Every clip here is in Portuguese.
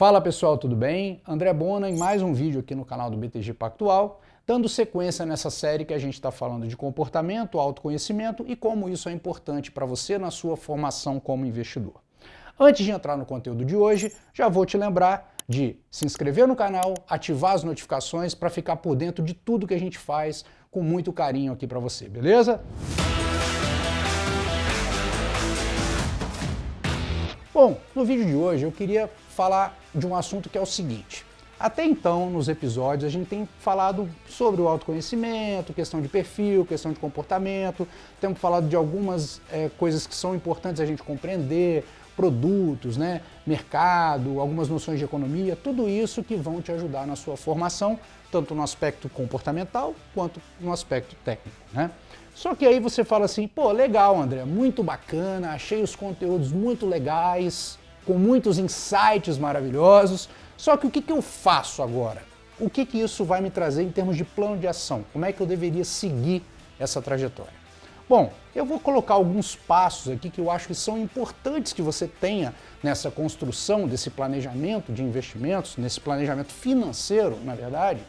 Fala pessoal, tudo bem? André Bona em mais um vídeo aqui no canal do BTG Pactual, dando sequência nessa série que a gente está falando de comportamento, autoconhecimento e como isso é importante para você na sua formação como investidor. Antes de entrar no conteúdo de hoje, já vou te lembrar de se inscrever no canal, ativar as notificações para ficar por dentro de tudo que a gente faz com muito carinho aqui para você, beleza? Bom, no vídeo de hoje eu queria falar de um assunto que é o seguinte. Até então, nos episódios, a gente tem falado sobre o autoconhecimento, questão de perfil, questão de comportamento, temos falado de algumas é, coisas que são importantes a gente compreender, produtos, né, mercado, algumas noções de economia, tudo isso que vão te ajudar na sua formação, tanto no aspecto comportamental quanto no aspecto técnico. Né? Só que aí você fala assim, pô, legal André, muito bacana, achei os conteúdos muito legais, com muitos insights maravilhosos, só que o que, que eu faço agora? O que, que isso vai me trazer em termos de plano de ação? Como é que eu deveria seguir essa trajetória? Bom, eu vou colocar alguns passos aqui que eu acho que são importantes que você tenha nessa construção desse planejamento de investimentos, nesse planejamento financeiro, na verdade,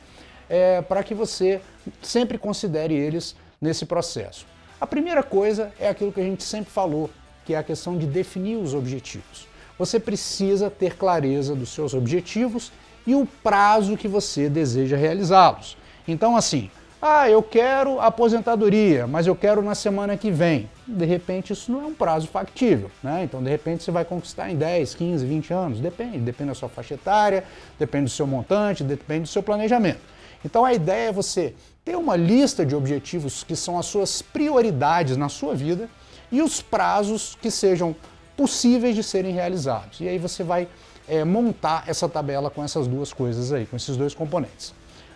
é, para que você sempre considere eles nesse processo. A primeira coisa é aquilo que a gente sempre falou, que é a questão de definir os objetivos. Você precisa ter clareza dos seus objetivos e o prazo que você deseja realizá-los. Então assim, ah, eu quero aposentadoria, mas eu quero na semana que vem. De repente isso não é um prazo factível, né? Então de repente você vai conquistar em 10, 15, 20 anos, depende, depende da sua faixa etária, depende do seu montante, depende do seu planejamento. Então a ideia é você ter uma lista de objetivos que são as suas prioridades na sua vida e os prazos que sejam possíveis de serem realizados. E aí você vai é, montar essa tabela com essas duas coisas aí, com esses dois componentes.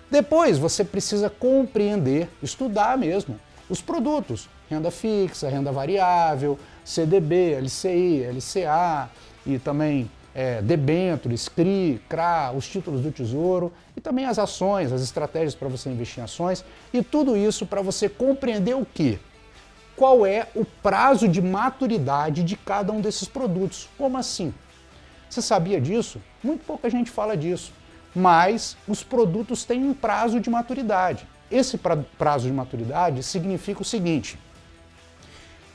Depois você precisa compreender, estudar mesmo, os produtos, renda fixa, renda variável, CDB, LCI, LCA e também é, debêntures, CRI, CRA, os títulos do Tesouro e também as ações, as estratégias para você investir em ações e tudo isso para você compreender o que? qual é o prazo de maturidade de cada um desses produtos. Como assim? Você sabia disso? Muito pouca gente fala disso. Mas os produtos têm um prazo de maturidade. Esse prazo de maturidade significa o seguinte,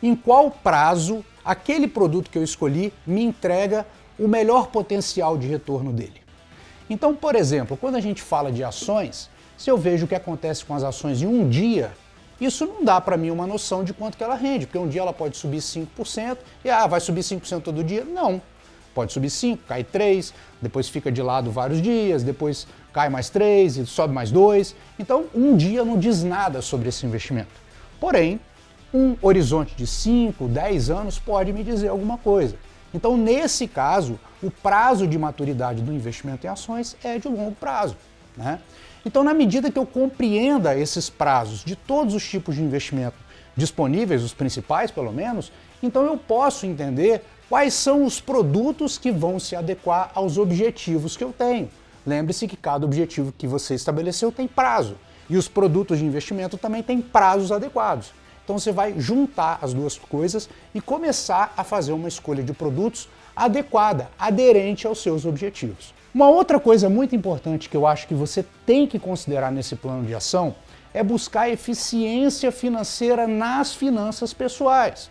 em qual prazo aquele produto que eu escolhi me entrega o melhor potencial de retorno dele. Então, por exemplo, quando a gente fala de ações, se eu vejo o que acontece com as ações em um dia, isso não dá para mim uma noção de quanto que ela rende, porque um dia ela pode subir 5% e ah, vai subir 5% todo dia? Não. Pode subir 5, cai 3, depois fica de lado vários dias, depois cai mais 3 e sobe mais 2. Então, um dia não diz nada sobre esse investimento. Porém, um horizonte de 5, 10 anos pode me dizer alguma coisa. Então, nesse caso, o prazo de maturidade do investimento em ações é de longo prazo. Né? Então, na medida que eu compreenda esses prazos de todos os tipos de investimento disponíveis, os principais pelo menos, então eu posso entender quais são os produtos que vão se adequar aos objetivos que eu tenho. Lembre-se que cada objetivo que você estabeleceu tem prazo, e os produtos de investimento também têm prazos adequados. Então você vai juntar as duas coisas e começar a fazer uma escolha de produtos adequada, aderente aos seus objetivos. Uma outra coisa muito importante que eu acho que você tem que considerar nesse plano de ação é buscar eficiência financeira nas finanças pessoais.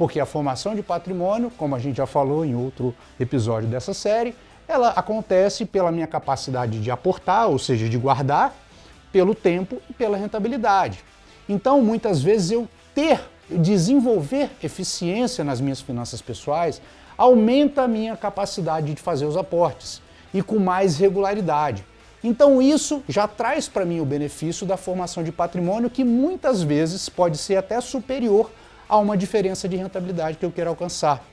Porque a formação de patrimônio, como a gente já falou em outro episódio dessa série, ela acontece pela minha capacidade de aportar, ou seja, de guardar, pelo tempo e pela rentabilidade. Então, muitas vezes eu ter, desenvolver eficiência nas minhas finanças pessoais aumenta a minha capacidade de fazer os aportes e com mais regularidade. Então isso já traz para mim o benefício da formação de patrimônio que muitas vezes pode ser até superior a uma diferença de rentabilidade que eu quero alcançar.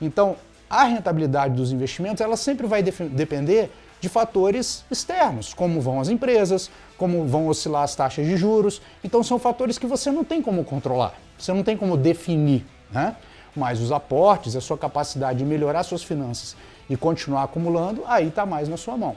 Então a rentabilidade dos investimentos ela sempre vai depender de fatores externos, como vão as empresas, como vão oscilar as taxas de juros. Então são fatores que você não tem como controlar, você não tem como definir. Né? Mas os aportes, a sua capacidade de melhorar suas finanças e continuar acumulando, aí está mais na sua mão.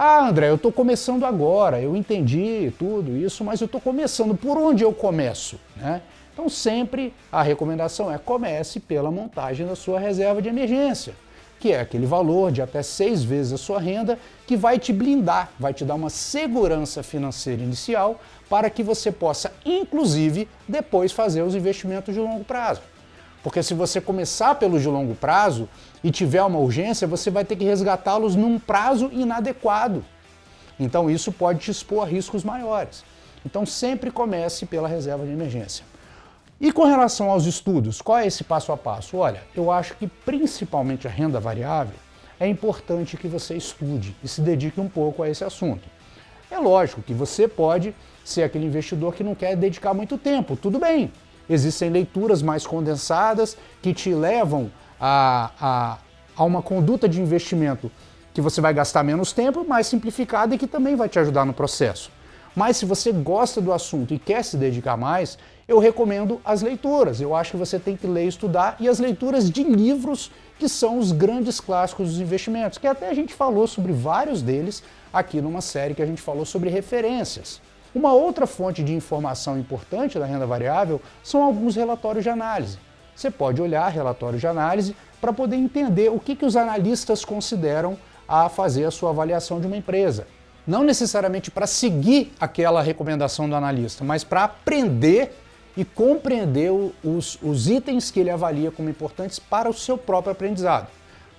Ah, André, eu estou começando agora, eu entendi tudo isso, mas eu estou começando. Por onde eu começo? Né? Então sempre a recomendação é comece pela montagem da sua reserva de emergência. que é aquele valor de até seis vezes a sua renda, que vai te blindar, vai te dar uma segurança financeira inicial para que você possa, inclusive, depois fazer os investimentos de longo prazo. Porque se você começar pelos de longo prazo e tiver uma urgência, você vai ter que resgatá-los num prazo inadequado. Então isso pode te expor a riscos maiores. Então sempre comece pela reserva de emergência. E com relação aos estudos, qual é esse passo a passo? Olha, eu acho que principalmente a renda variável é importante que você estude e se dedique um pouco a esse assunto. É lógico que você pode ser aquele investidor que não quer dedicar muito tempo, tudo bem. Existem leituras mais condensadas que te levam a, a, a uma conduta de investimento que você vai gastar menos tempo, mais simplificada e que também vai te ajudar no processo. Mas se você gosta do assunto e quer se dedicar mais, eu recomendo as leituras. Eu acho que você tem que ler e estudar, e as leituras de livros que são os grandes clássicos dos investimentos, que até a gente falou sobre vários deles aqui numa série que a gente falou sobre referências. Uma outra fonte de informação importante da renda variável são alguns relatórios de análise. Você pode olhar relatórios de análise para poder entender o que, que os analistas consideram a fazer a sua avaliação de uma empresa. Não necessariamente para seguir aquela recomendação do analista, mas para aprender e compreender os, os itens que ele avalia como importantes para o seu próprio aprendizado.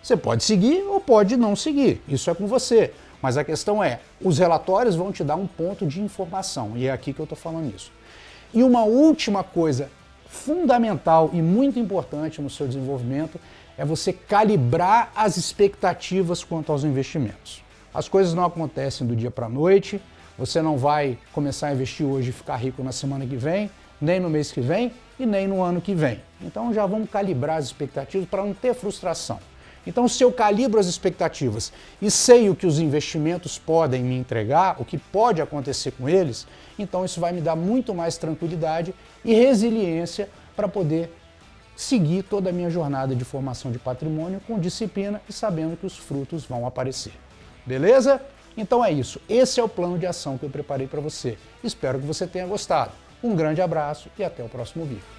Você pode seguir ou pode não seguir, isso é com você. Mas a questão é, os relatórios vão te dar um ponto de informação, e é aqui que eu estou falando isso. E uma última coisa fundamental e muito importante no seu desenvolvimento é você calibrar as expectativas quanto aos investimentos. As coisas não acontecem do dia para a noite, você não vai começar a investir hoje e ficar rico na semana que vem, nem no mês que vem e nem no ano que vem. Então já vamos calibrar as expectativas para não ter frustração. Então, se eu calibro as expectativas e sei o que os investimentos podem me entregar, o que pode acontecer com eles, então isso vai me dar muito mais tranquilidade e resiliência para poder seguir toda a minha jornada de formação de patrimônio com disciplina e sabendo que os frutos vão aparecer. Beleza? Então é isso. Esse é o plano de ação que eu preparei para você. Espero que você tenha gostado. Um grande abraço e até o próximo vídeo.